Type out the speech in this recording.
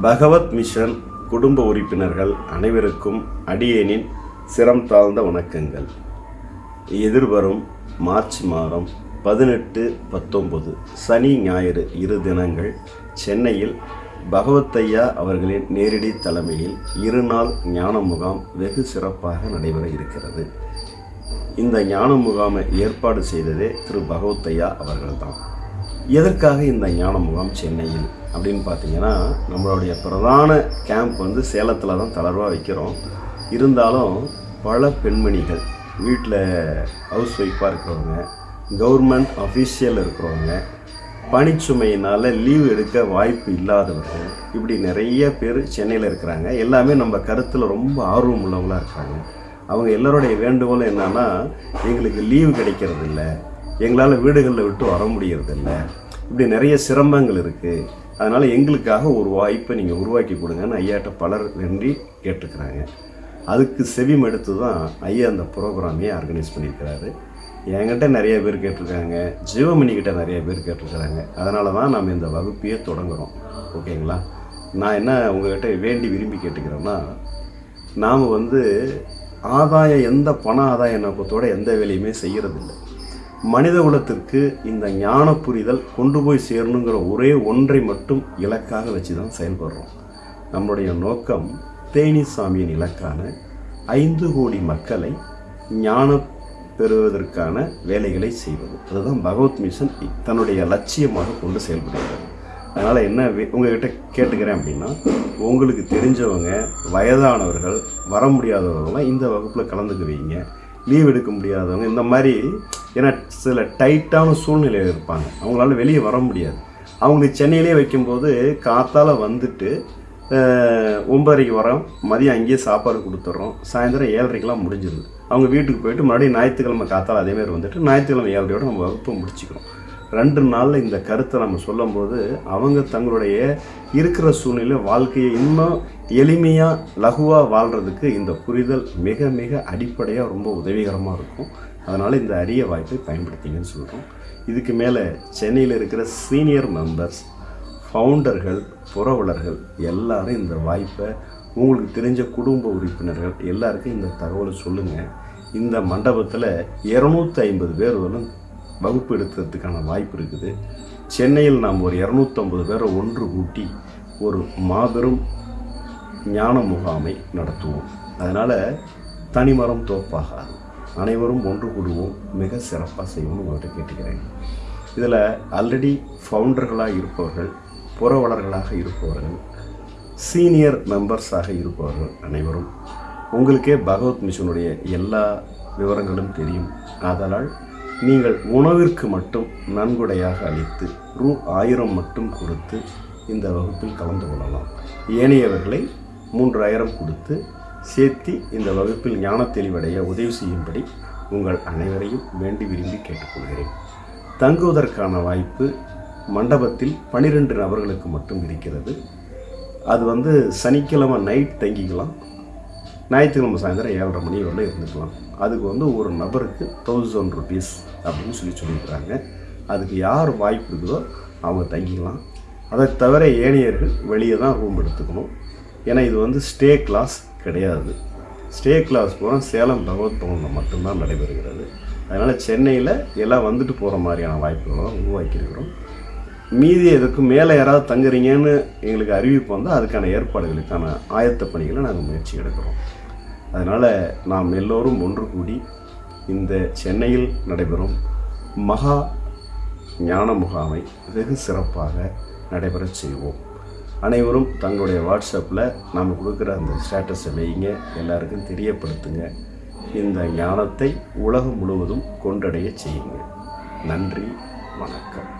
பகவத் mission குடும்ப உறுப்பினர்கள் அனைவருக்கும் அடியேனின் சிரம் தாழ்ந்த வணக்கங்கள். எதிர்வரும் மார்ச் மாதம் பதினெட்டு பத்தொம்பது சனி ஞாயிறு இரு தினங்கள் சென்னையில் பகவத்தையா அவர்களின் நேரடி தலைமையில் இருநாள் ஞான முகாம் வெகு சிறப்பாக நடைபெற இருக்கிறது. இந்த ஞான முகாமை ஏற்பாடு செய்ததே திரு பகவத்தையா அவர்கள்தான். எதற்காக இந்த ஞான முகாம் சென்னையில் அப்படின்னு பார்த்தீங்கன்னா நம்மளுடைய பிரதான கேம்ப் வந்து சேலத்தில் தான் தளர்வாக வைக்கிறோம். இருந்தாலும் பல பெண்மணிகள் வீட்டில் ஹவுஸ் ஒய்ஃபாக இருக்கிறவங்க கவர்மெண்ட் அஃபீஷியல் இருக்கிறவங்க பணிச்சுமையினால் லீவ் எடுக்க வாய்ப்பு இல்லாதவர்கள் இப்படி நிறைய பேர் சென்னையில் இருக்கிறாங்க. எல்லாமே நம்ம கருத்தில் ரொம்ப ஆர்வம் உள்ளவங்களாக இருக்காங்க. அவங்க எல்லோருடைய வேண்டுகோள் என்னென்னா எங்களுக்கு லீவு கிடைக்கிறது இல்லை எங்களால் வீடுகளில் விட்டு வர முடியறதில்ல. இப்படி நிறைய சிரமங்கள் இருக்குது அதனால் எங்களுக்காக ஒரு வாய்ப்பை நீங்கள் உருவாக்கி கொடுங்கன்னு ஐயாட்ட பலர் வேண்டி கேட்டுக்கிறாங்க. அதுக்கு செவிம் எடுத்து தான் ஐயா அந்த ப்ரோக்ராமையே ஆர்கனைஸ் பண்ணியிருக்கிறாரு. என்கிட்ட நிறைய பேர் கேட்டிருக்காங்க. ஜீவமணிக்கிட்ட நிறைய பேர் கேட்டிருக்கிறாங்க. அதனால தான் நம்ம இந்த வகுப்பையே தொடங்குகிறோம் ஓகேங்களா? நான் என்ன உங்ககிட்ட வேண்டி விரும்பி கேட்டுக்கிறேன்னா நாம் வந்து ஆதாயம் எந்த பண ஆதாய நோக்கத்தோட எந்த வேலையுமே செய்கிறதில்ல மனித குலத்திற்கு இந்த ஞான புரிதல் கொண்டு போய் சேரணுங்கிற ஒரே ஒன்றை மட்டும் இலக்காக வச்சு தான் செயல்படுறோம். நம்முடைய நோக்கம் தேனி சாமியின் இலக்கான ஐந்து கோடி மக்களை ஞான பெறுவதற்கான வேலைகளை செய்வது. அதுதான் பகவத் மிஷன் தன்னுடைய லட்சியமாக கொண்டு செயல்படுகிறது. அதனால் என்ன வே- உங்ககிட்ட கேட்டுக்கிறேன் அப்படின்னா உங்களுக்கு தெரிஞ்சவங்க வயதானவர்கள் வர முடியாதவர்கள்லாம் இந்த வகுப்பில் கலந்துக்குவீங்க. லீவ் எடுக்க முடியாதவங்க இந்த மாதிரி ஏன்னா சில டைட்டான சூழ்நிலையில் இருப்பாங்க. அவங்களால வெளியே வர முடியாது. அவங்களுக்கு சென்னையிலே வைக்கும்போது காத்தால் வந்துட்டு ஒன்பதரைக்கு வரோம். மதியம் அங்கேயே சாப்பாடு கொடுத்துட்றோம் சாயந்தரம் ஏழரைக்கெலாம் முடிஞ்சிருது. அவங்க வீட்டுக்கு போயிட்டு மறுபடியும் ஞாயிற்றுக்கிழமை காத்தால் அதேமாரி வந்துட்டு ஞாயிற்றுக்கிழமை ஏழரையோடு நம்ம வகுப்பை முடிச்சுக்கிறோம். ரெண்டு நாளில் இந்த கருத்தை நம்ம சொல்லும்போது அவங்க தங்களுடைய இருக்கிற சூழ்நிலை வாழ்க்கையை இன்னும் எளிமையாக லகுவாக வாழ்கிறதுக்கு இந்த புரிதல் மிக மிக அடிப்படையாக ரொம்ப உதவிகரமாக இருக்கும். அதனால் இந்த அரிய வாய்ப்பை பயன்படுத்திங்கன்னு சொல்கிறோம் இதுக்கு மேலே சென்னையில் இருக்கிற சீனியர் மெம்பர்ஸ் ஃபவுண்டர்கள் புறவலர்கள் எல்லாரும் இந்த வாய்ப்பை உங்களுக்கு தெரிஞ்ச குடும்ப உறுப்பினர்கள் எல்லாருக்கும் இந்த தகவலை சொல்லுங்கள் இந்த மண்டபத்தில் இரநூத்தி ஐம்பது பேர் வரும் வகுப்பு எடுக்கிறதுக்கான வாய்ப்பு இருக்குது. சென்னையில் நாம் ஒரு இரநூத்தம்பது பேரை ஒன்று கூட்டி ஒரு மாபெரும் ஞான முகாமை நடத்துவோம். அதனால் தனிமரம் தோப்பாகாது. அனைவரும் ஒன்று கூடுவோம். மிக சிறப்பாக செய்வோம்னு உங்கள்கிட்ட கேட்டுக்கிறேன். இதில் ஆல்ரெடி ஃபவுண்டர்களாக இருப்பவர்கள் புறவலர்களாக இருப்பவர்கள் சீனியர் மெம்பர்ஸாக இருப்பவர்கள் அனைவரும் உங்களுக்கே பகவத் மிஷனுடைய எல்லா விவரங்களும் தெரியும். ஆதலால் நீங்கள் உணவிற்கு மட்டும் நன்கொடையாக அளித்து ரூ ஆயிரம் மட்டும் கொடுத்து இந்த வகுப்பில் கலந்து கொள்ளலாம். ஏனையவர்களை மூன்றாயிரம் கொடுத்து சேர்த்தி இந்த வகுப்பில் ஞான தெளிவடைய உதவி செய்யும்படி உங்கள் அனைவரையும் வேண்டி விரும்பி கேட்டுக்கொள்கிறேன். தங்குவதற்கான வாய்ப்பு மண்டபத்தில் பனிரெண்டு நபர்களுக்கு மட்டும் இருக்கிறது. அது வந்து சனிக்கிழமை நைட் தங்கிக்கலாம். ஞாயிற்றுக்கிழமை சாயந்தரம் ஏழரை மணி வரல இருந்துக்கலாம். அதுக்கு வந்து ஒரு நபருக்கு தௌசண்ட் ருபீஸ் அப்படின்னு சொல்லி சொல்லியிருக்கிறாங்க. அதுக்கு யார் வாய்ப்பு இருக்குதோ அவங்க தங்கிக்கலாம். அதை தவிர ஏனையர்கள் வெளியே தான் ரூம் எடுத்துக்கணும். ஏன்னா இது வந்து ஸ்டே கிளாஸ் கிடையாது. ஸ்டே கிளாஸ் பூரா சேலம் பகவத் பவனில் மட்டும்தான் நடைபெறுகிறது. அதனால் சென்னையில் எல்லாம் வந்துட்டு போகிற மாதிரியான வாய்ப்புகளும் உருவாக்கியிருக்கிறோம். மீதி இதுக்கு மேலே யாராவது தங்குறீங்கன்னு எங்களுக்கு அறிவிப்பு வந்தால் அதுக்கான ஏற்பாடுகளுக்கான ஆயத்த பணிகளை நாங்கள் முயற்சி எடுக்கிறோம். அதனால் நாம் எல்லோரும் ஒன்று கூடி இந்த சென்னையில் நடைபெறும் மகா ஞான முகாமை வெகு சிறப்பாக நடைபெறச் செய்வோம். அனைவரும் தங்களுடைய வாட்ஸ்அப்பில் நாம் கொடுக்குற அந்த ஸ்டேட்டஸை வைங்க எல்லாருக்கும் தெரியப்படுத்துங்க. இந்த ஞானத்தை உலகம் முழுவதும் கொண்டடைய செய்யுங்க. நன்றி வணக்கம்.